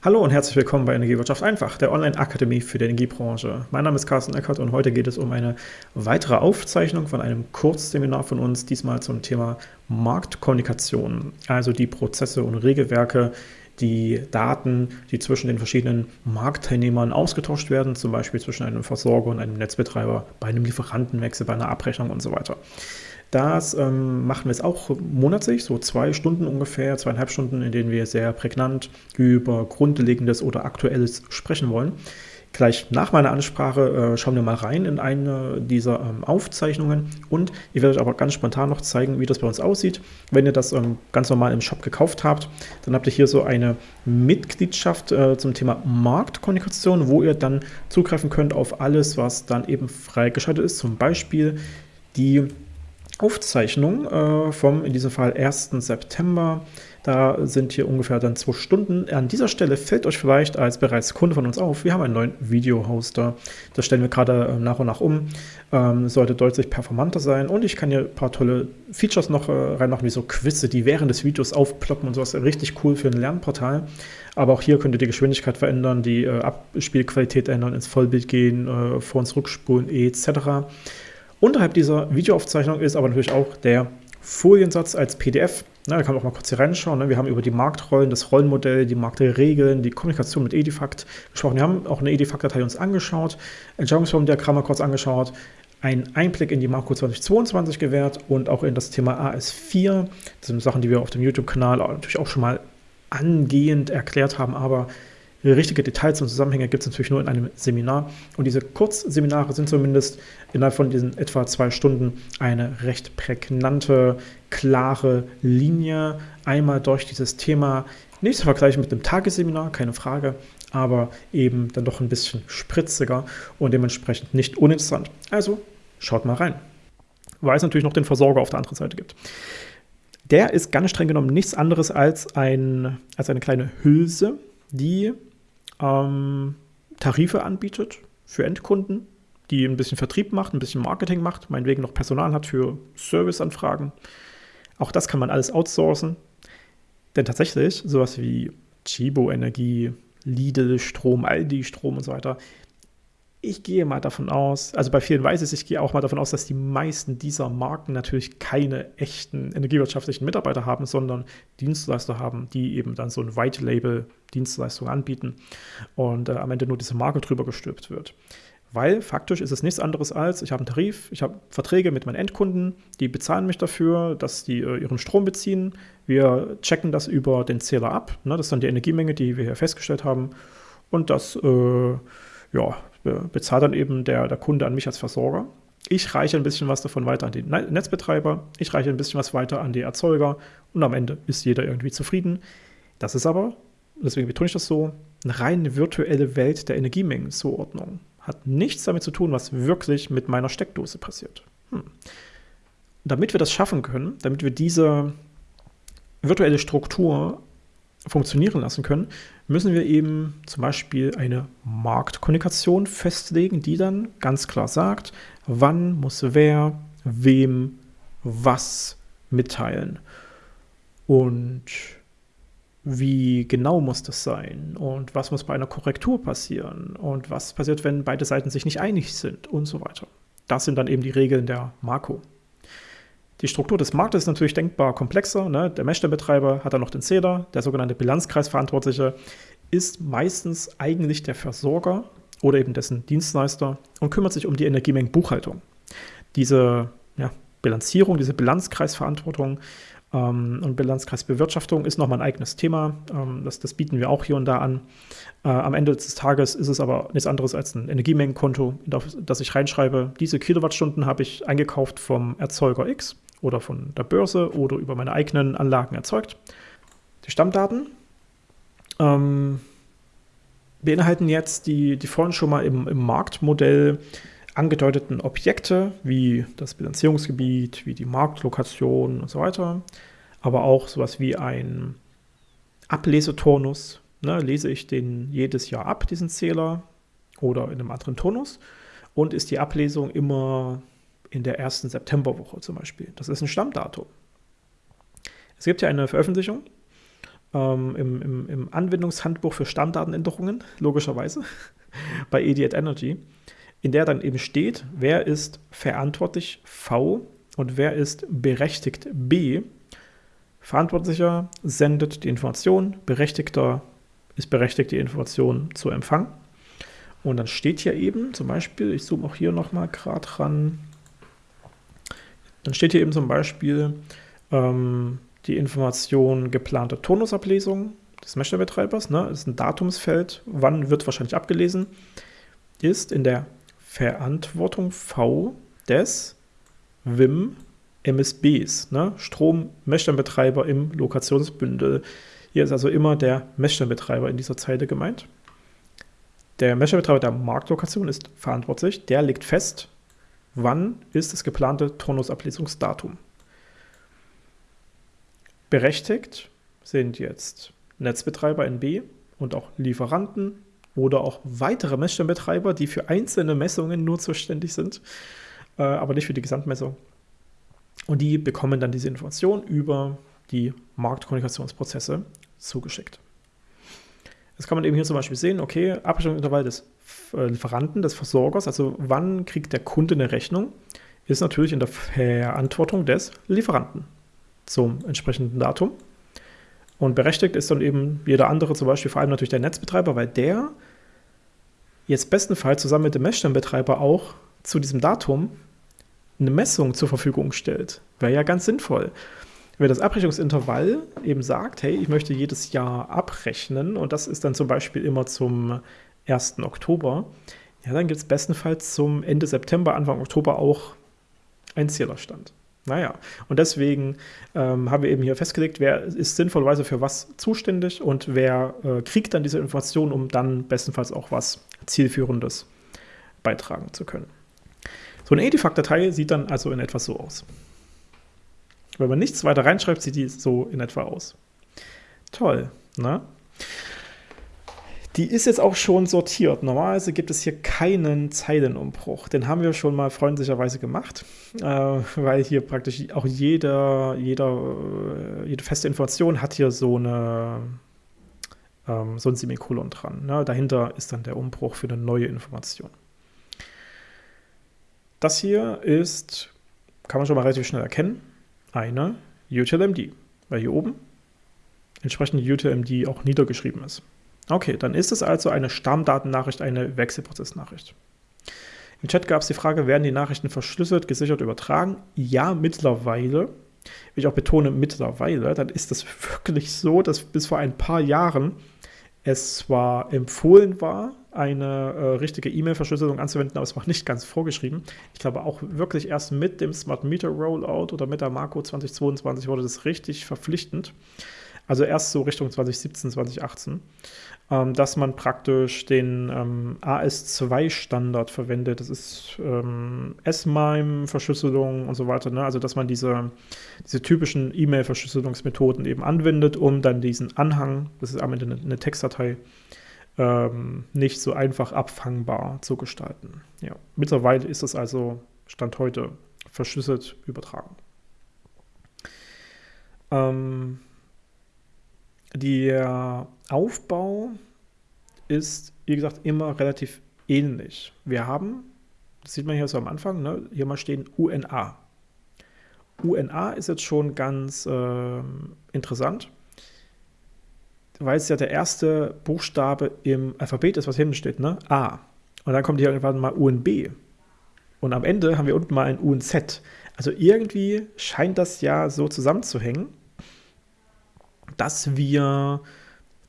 Hallo und herzlich willkommen bei Energiewirtschaft einfach, der Online-Akademie für die Energiebranche. Mein Name ist Carsten Eckert und heute geht es um eine weitere Aufzeichnung von einem Kurzseminar von uns, diesmal zum Thema Marktkommunikation, also die Prozesse und Regelwerke, die Daten, die zwischen den verschiedenen Marktteilnehmern ausgetauscht werden, zum Beispiel zwischen einem Versorger und einem Netzbetreiber, bei einem Lieferantenwechsel, bei einer Abrechnung und so weiter. Das ähm, machen wir jetzt auch monatlich, so zwei Stunden ungefähr, zweieinhalb Stunden, in denen wir sehr prägnant über Grundlegendes oder Aktuelles sprechen wollen. Gleich nach meiner Ansprache äh, schauen wir mal rein in eine dieser ähm, Aufzeichnungen und ich werde euch aber ganz spontan noch zeigen, wie das bei uns aussieht. Wenn ihr das ähm, ganz normal im Shop gekauft habt, dann habt ihr hier so eine Mitgliedschaft äh, zum Thema Marktkommunikation, wo ihr dann zugreifen könnt auf alles, was dann eben freigeschaltet ist. Zum Beispiel die Aufzeichnung äh, vom, in diesem Fall 1. September. Da sind hier ungefähr dann zwei Stunden. An dieser Stelle fällt euch vielleicht als bereits Kunde von uns auf, wir haben einen neuen Video-Hoster. Das stellen wir gerade äh, nach und nach um. Ähm, sollte deutlich performanter sein. Und ich kann hier ein paar tolle Features noch äh, reinmachen, wie so Quizze, die während des Videos aufploppen und sowas. Richtig cool für ein Lernportal. Aber auch hier könnt ihr die Geschwindigkeit verändern, die äh, Abspielqualität ändern, ins Vollbild gehen, äh, vor- und zurückspulen etc. Unterhalb dieser Videoaufzeichnung ist aber natürlich auch der Foliensatz als PDF. Na, da kann man auch mal kurz hier reinschauen. Ne? Wir haben über die Marktrollen, das Rollenmodell, die Marktregeln, die Kommunikation mit Edifact gesprochen. Wir haben auch eine Edifact-Datei uns angeschaut, Entscheidungsformdiagramme kurz angeschaut, einen Einblick in die Marco 2022 gewährt und auch in das Thema AS4. Das sind Sachen, die wir auf dem YouTube-Kanal natürlich auch schon mal angehend erklärt haben, aber Richtige Details und Zusammenhänge gibt es natürlich nur in einem Seminar. Und diese Kurzseminare sind zumindest innerhalb von diesen etwa zwei Stunden eine recht prägnante, klare Linie. Einmal durch dieses Thema, nicht zu vergleichen mit einem Tagesseminar, keine Frage, aber eben dann doch ein bisschen spritziger und dementsprechend nicht uninteressant. Also schaut mal rein. Weil es natürlich noch den Versorger auf der anderen Seite gibt. Der ist ganz streng genommen nichts anderes als, ein, als eine kleine Hülse, die ähm, Tarife anbietet für Endkunden, die ein bisschen Vertrieb macht, ein bisschen Marketing macht, meinetwegen noch Personal hat für Serviceanfragen. Auch das kann man alles outsourcen. Denn tatsächlich, sowas wie Chibo Energie, Lidl Strom, Aldi Strom und so weiter, ich gehe mal davon aus, also bei vielen weiß ich, ich gehe auch mal davon aus, dass die meisten dieser Marken natürlich keine echten energiewirtschaftlichen Mitarbeiter haben, sondern Dienstleister haben, die eben dann so ein White Label Dienstleistung anbieten und äh, am Ende nur diese Marke drüber gestülpt wird. Weil faktisch ist es nichts anderes als, ich habe einen Tarif, ich habe Verträge mit meinen Endkunden, die bezahlen mich dafür, dass die äh, ihren Strom beziehen. Wir checken das über den Zähler ab. Ne? Das ist dann die Energiemenge, die wir hier festgestellt haben. Und das äh, ja, bezahlt dann eben der, der Kunde an mich als Versorger. Ich reiche ein bisschen was davon weiter an den Netzbetreiber, ich reiche ein bisschen was weiter an die Erzeuger und am Ende ist jeder irgendwie zufrieden. Das ist aber, deswegen betone ich das so, eine rein virtuelle Welt der Energiemengenzuordnung. Hat nichts damit zu tun, was wirklich mit meiner Steckdose passiert. Hm. Damit wir das schaffen können, damit wir diese virtuelle Struktur funktionieren lassen können, müssen wir eben zum Beispiel eine Marktkommunikation festlegen, die dann ganz klar sagt, wann muss wer wem was mitteilen und wie genau muss das sein und was muss bei einer Korrektur passieren und was passiert, wenn beide Seiten sich nicht einig sind und so weiter. Das sind dann eben die Regeln der Marco. Die Struktur des Marktes ist natürlich denkbar komplexer. Ne? Der Messstellenbetreiber hat dann noch den Zähler, der sogenannte Bilanzkreisverantwortliche ist meistens eigentlich der Versorger oder eben dessen Dienstleister und kümmert sich um die Energiemengenbuchhaltung. Diese ja, Bilanzierung, diese Bilanzkreisverantwortung ähm, und Bilanzkreisbewirtschaftung ist nochmal ein eigenes Thema. Ähm, das, das, bieten wir auch hier und da an. Äh, am Ende des Tages ist es aber nichts anderes als ein Energiemengenkonto, das, das ich reinschreibe. Diese Kilowattstunden habe ich eingekauft vom Erzeuger X oder von der Börse oder über meine eigenen Anlagen erzeugt. Die Stammdaten ähm, beinhalten jetzt die, die vorhin schon mal im, im Marktmodell angedeuteten Objekte, wie das Bilanzierungsgebiet, wie die Marktlokation und so weiter, aber auch sowas wie ein Ableseturnus. Ne, lese ich den jedes Jahr ab, diesen Zähler, oder in einem anderen Turnus? Und ist die Ablesung immer in der ersten Septemberwoche zum Beispiel. Das ist ein Stammdatum. Es gibt ja eine Veröffentlichung ähm, im, im, im, Anwendungshandbuch für Stammdatenänderungen, logischerweise, bei Ediat Energy, in der dann eben steht, wer ist verantwortlich V und wer ist berechtigt B. Verantwortlicher sendet die Information, Berechtigter ist berechtigt, die Information zu empfangen. Und dann steht hier eben zum Beispiel, ich zoome auch hier nochmal gerade ran, dann steht hier eben zum Beispiel ähm, die Information geplante Tonusablesung des Mesher-Betreibers. Ne? Das ist ein Datumsfeld, wann wird wahrscheinlich abgelesen, ist in der Verantwortung V des WIM MSBs, ne? Strom-Messstellenbetreiber im Lokationsbündel. Hier ist also immer der Messstellenbetreiber in dieser Zeile gemeint. Der Messstellenbetreiber der Marktlokation ist verantwortlich. Der legt fest, wann ist das geplante Turnusablesungsdatum. Berechtigt sind jetzt Netzbetreiber NB und auch Lieferanten oder auch weitere Messstellenbetreiber, die für einzelne Messungen nur zuständig sind, äh, aber nicht für die Gesamtmessung. Und die bekommen dann diese Information über die Marktkommunikationsprozesse zugeschickt. Das kann man eben hier zum Beispiel sehen, okay, Abrechnungsintervall des Lieferanten, des Versorgers, also wann kriegt der Kunde eine Rechnung, ist natürlich in der Verantwortung des Lieferanten zum entsprechenden Datum. Und berechtigt ist dann eben jeder andere, zum Beispiel vor allem natürlich der Netzbetreiber, weil der jetzt bestenfalls zusammen mit dem Messstellenbetreiber auch zu diesem Datum eine Messung zur Verfügung stellt. Wäre ja ganz sinnvoll. Wenn das Abrechnungsintervall eben sagt, hey, ich möchte jedes Jahr abrechnen und das ist dann zum Beispiel immer zum 1. Oktober, ja, dann gibt es bestenfalls zum Ende September, Anfang Oktober auch einen Zählerstand. Naja, und deswegen ähm, haben wir eben hier festgelegt, wer ist sinnvollerweise für was zuständig und wer äh, kriegt dann diese Informationen, um dann bestenfalls auch was Zielführendes beitragen zu können. So eine Edifact-Datei sieht dann also in etwa so aus. Wenn man nichts weiter reinschreibt, sieht die so in etwa aus. Toll, ne? Die ist jetzt auch schon sortiert. Normalerweise gibt es hier keinen Zeilenumbruch. Den haben wir schon mal freundlicherweise gemacht, äh, weil hier praktisch auch jeder, jeder, äh, jede feste Information hat hier so, eine, ähm, so ein Semikolon dran. Ne? Dahinter ist dann der Umbruch für eine neue Information. Das hier ist, kann man schon mal relativ schnell erkennen, eine UTLMD, weil hier oben entsprechend UTLMD auch niedergeschrieben ist. Okay, dann ist es also eine Stammdatennachricht, eine Wechselprozessnachricht. Im Chat gab es die Frage, werden die Nachrichten verschlüsselt, gesichert, übertragen? Ja, mittlerweile. Wie ich auch betone, mittlerweile, dann ist es wirklich so, dass bis vor ein paar Jahren es zwar empfohlen war, eine äh, richtige E-Mail-Verschlüsselung anzuwenden, aber es war nicht ganz vorgeschrieben. Ich glaube auch wirklich erst mit dem Smart Meter Rollout oder mit der Marco 2022 wurde das richtig verpflichtend. Also erst so Richtung 2017, 2018 ähm, dass man praktisch den ähm, AS2-Standard verwendet. Das ist ähm, S-MIME-Verschlüsselung und so weiter. Ne? Also dass man diese, diese typischen E-Mail-Verschlüsselungsmethoden eben anwendet, um dann diesen Anhang, das ist am Ende eine, eine Textdatei, ähm, nicht so einfach abfangbar zu gestalten. Ja. Mittlerweile ist das also Stand heute verschlüsselt übertragen. Ähm, der Aufbau ist, wie gesagt, immer relativ ähnlich. Wir haben, das sieht man hier so am Anfang, ne, hier mal stehen UNA. UNA ist jetzt schon ganz äh, interessant, weil es ja der erste Buchstabe im Alphabet ist, was hinten steht, ne? A. Und dann kommt hier irgendwann mal UNB. Und am Ende haben wir unten mal ein UNZ. Also irgendwie scheint das ja so zusammenzuhängen dass wir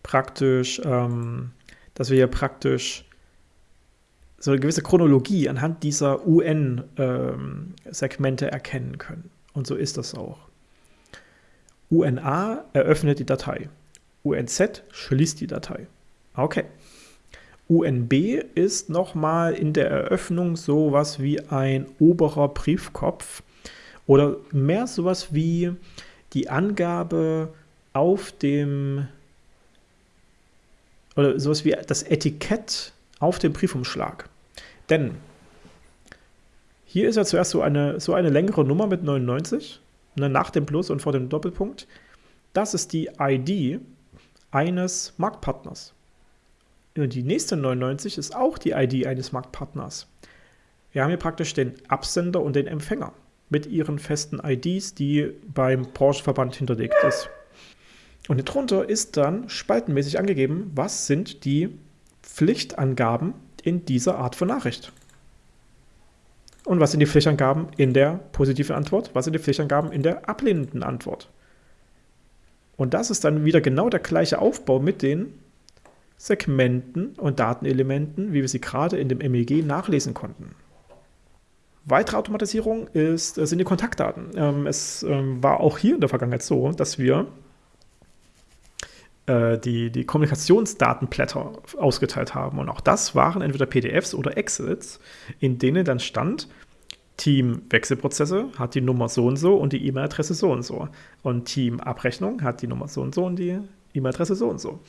praktisch, ähm, dass wir praktisch so eine gewisse Chronologie anhand dieser UN-Segmente ähm, erkennen können. Und so ist das auch. UNA eröffnet die Datei. UNZ schließt die Datei. Okay. UNB ist nochmal in der Eröffnung sowas wie ein oberer Briefkopf oder mehr sowas wie die Angabe auf dem oder sowas wie das Etikett auf dem Briefumschlag. Denn hier ist ja zuerst so eine, so eine längere Nummer mit 99, ne, nach dem Plus und vor dem Doppelpunkt. Das ist die ID eines Marktpartners. Und die nächste 99 ist auch die ID eines Marktpartners. Wir haben hier praktisch den Absender und den Empfänger mit ihren festen IDs, die beim Branchenverband hinterlegt ist. Und darunter ist dann spaltenmäßig angegeben, was sind die Pflichtangaben in dieser Art von Nachricht. Und was sind die Pflichtangaben in der positiven Antwort? Was sind die Pflichtangaben in der ablehnenden Antwort? Und das ist dann wieder genau der gleiche Aufbau mit den Segmenten und Datenelementen, wie wir sie gerade in dem MEG nachlesen konnten. Weitere Automatisierung ist, sind die Kontaktdaten. Ähm, es ähm, war auch hier in der Vergangenheit so, dass wir äh, die, die Kommunikationsdatenblätter ausgeteilt haben. Und auch das waren entweder PDFs oder Excels, in denen dann stand, Team Wechselprozesse hat die Nummer so und so und die E-Mail-Adresse so und so. Und Team Abrechnung hat die Nummer so und so und die E-Mail-Adresse so und so.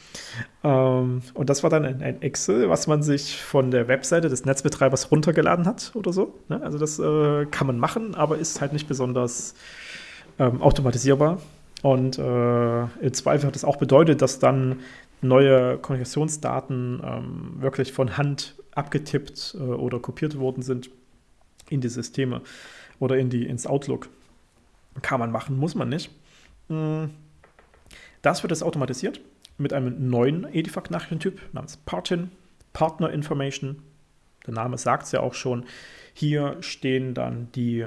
Ähm, und das war dann ein, ein, Excel, was man sich von der Webseite des Netzbetreibers runtergeladen hat oder so. Ne? Also das äh, kann man machen, aber ist halt nicht besonders ähm, automatisierbar. Und äh, im Zweifel hat es auch bedeutet, dass dann neue Kommunikationsdaten ähm, wirklich von Hand abgetippt äh, oder kopiert worden sind in die Systeme oder in die, ins Outlook. Kann man machen, muss man nicht. Hm. Das wird jetzt automatisiert mit einem neuen Edifact-Nachrichtentyp namens Partin, Partner Information. Der Name sagt es ja auch schon. Hier stehen dann die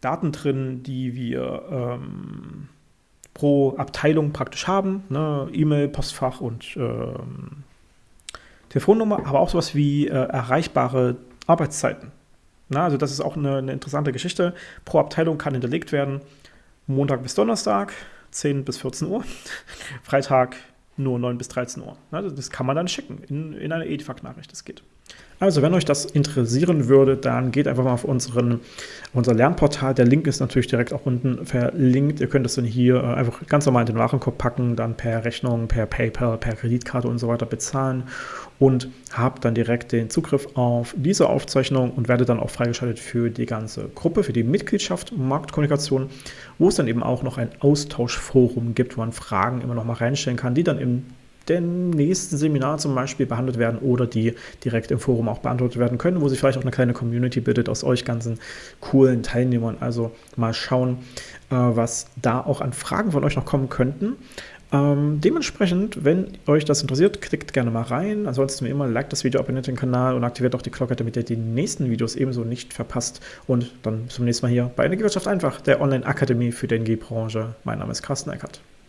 Daten drin, die wir ähm, pro Abteilung praktisch haben. Ne? E-Mail, Postfach und ähm, Telefonnummer, aber auch sowas wie äh, erreichbare Arbeitszeiten. Na, also das ist auch eine, eine interessante Geschichte. Pro Abteilung kann hinterlegt werden Montag bis Donnerstag, 10 bis 14 Uhr, Freitag nur 9 bis 13 Uhr. Also das kann man dann schicken in, in eine EDIFAC-Nachricht, das geht. Also wenn euch das interessieren würde, dann geht einfach mal auf unseren, unser Lernportal. Der Link ist natürlich direkt auch unten verlinkt. Ihr könnt das dann hier äh, einfach ganz normal in den Warenkorb packen, dann per Rechnung, per PayPal, per Kreditkarte und so weiter bezahlen und habt dann direkt den Zugriff auf diese Aufzeichnung und werdet dann auch freigeschaltet für die ganze Gruppe, für die Mitgliedschaft Marktkommunikation, wo es dann eben auch noch ein Austauschforum gibt, wo man Fragen immer noch mal reinstellen kann, die dann im dem nächsten Seminar zum Beispiel behandelt werden oder die direkt im Forum auch beantwortet werden können, wo sich vielleicht auch eine kleine Community bildet aus euch ganzen coolen Teilnehmern. Also mal schauen, äh, was da auch an Fragen von euch noch kommen könnten. Ähm, dementsprechend, wenn euch das interessiert, klickt gerne mal rein. Ansonsten wie immer, liked das Video, abonniert den Kanal und aktiviert auch die Glocke, damit ihr die nächsten Videos ebenso nicht verpasst. Und dann zum nächsten Mal hier bei Energiewirtschaft einfach, der Online-Akademie für die Energiebranche. Mein Name ist Carsten Eckert.